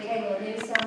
became a new song.